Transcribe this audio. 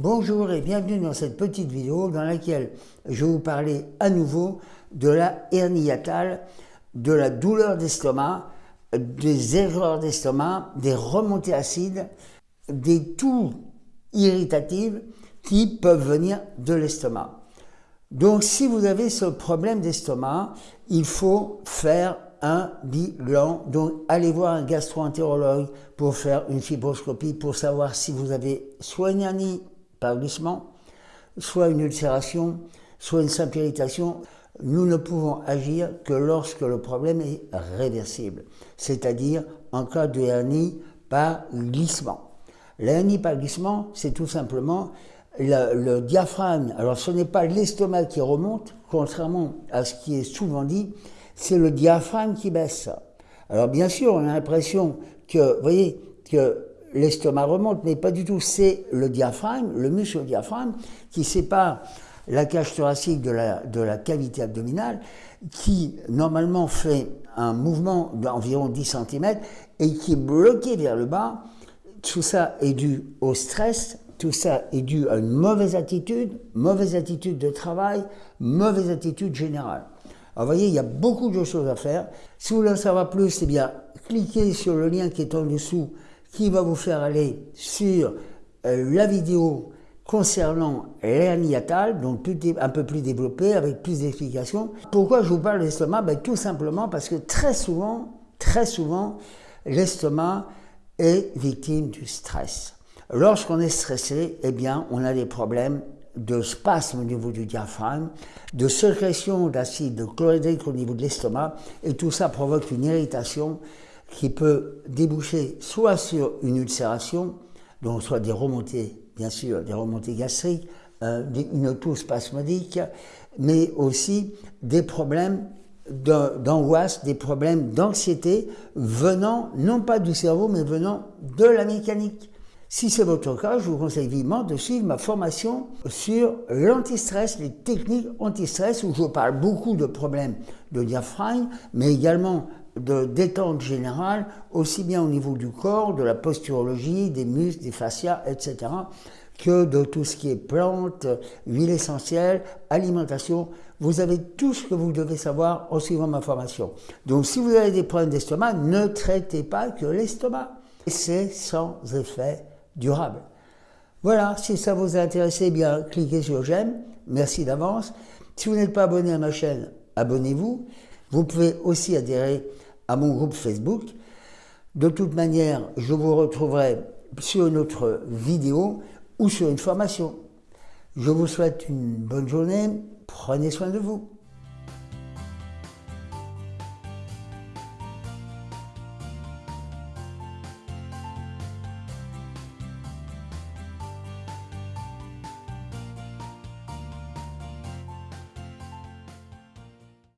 Bonjour et bienvenue dans cette petite vidéo dans laquelle je vais vous parler à nouveau de la hernie de la douleur d'estomac, des erreurs d'estomac, des remontées acides, des toux irritatives qui peuvent venir de l'estomac. Donc si vous avez ce problème d'estomac, il faut faire un bilan. Donc, allez voir un gastro-entérologue pour faire une fibroscopie pour savoir si vous avez soit une hernie par glissement, soit une ulcération, soit une simple irritation. Nous ne pouvons agir que lorsque le problème est réversible, c'est-à-dire en cas de hernie par glissement. La hernie par glissement, c'est tout simplement le, le, diaphragme. Alors ce n'est pas l'estomac qui remonte, contrairement à ce qui est souvent dit, c'est le diaphragme qui baisse. Alors bien sûr, on a l'impression que, vous voyez, que l'estomac remonte, mais pas du tout. C'est le diaphragme, le muscle diaphragme, qui sépare la cage thoracique de la, de la cavité abdominale, qui normalement fait un mouvement d'environ 10 cm et qui est bloqué vers le bas. Tout ça est dû au stress, tout ça est dû à une mauvaise attitude, mauvaise attitude de travail, mauvaise attitude générale. Alors vous voyez, il y a beaucoup de choses à faire. Si vous voulez en savoir plus, eh bien, cliquez sur le lien qui est en dessous, qui va vous faire aller sur euh, la vidéo concernant l'hernie donc un peu plus développée, avec plus d'explications. Pourquoi je vous parle de l'estomac ben, Tout simplement parce que très souvent, très souvent, l'estomac est victime du stress. Lorsqu'on est stressé, eh bien, on a des problèmes de spasme au niveau du diaphragme, de sécrétion d'acide chlorhydrique au niveau de l'estomac, et tout ça provoque une irritation qui peut déboucher soit sur une ulcération, donc soit des remontées, bien sûr, des remontées gastriques, euh, une toux spasmodique, mais aussi des problèmes d'angoisse, des problèmes d'anxiété venant non pas du cerveau, mais venant de la mécanique. Si c'est votre cas, je vous conseille vivement de suivre ma formation sur l'antistress, les techniques antistress, où je parle beaucoup de problèmes de diaphragme, mais également de détente générale, aussi bien au niveau du corps, de la posturologie, des muscles, des fascias, etc., que de tout ce qui est plantes, huile essentielle, alimentation. Vous avez tout ce que vous devez savoir en suivant ma formation. Donc si vous avez des problèmes d'estomac, ne traitez pas que l'estomac. C'est sans effet durable. Voilà, si ça vous a intéressé, eh bien cliquez sur j'aime, merci d'avance. Si vous n'êtes pas abonné à ma chaîne, abonnez-vous. Vous pouvez aussi adhérer à mon groupe Facebook. De toute manière, je vous retrouverai sur une autre vidéo ou sur une formation. Je vous souhaite une bonne journée, prenez soin de vous.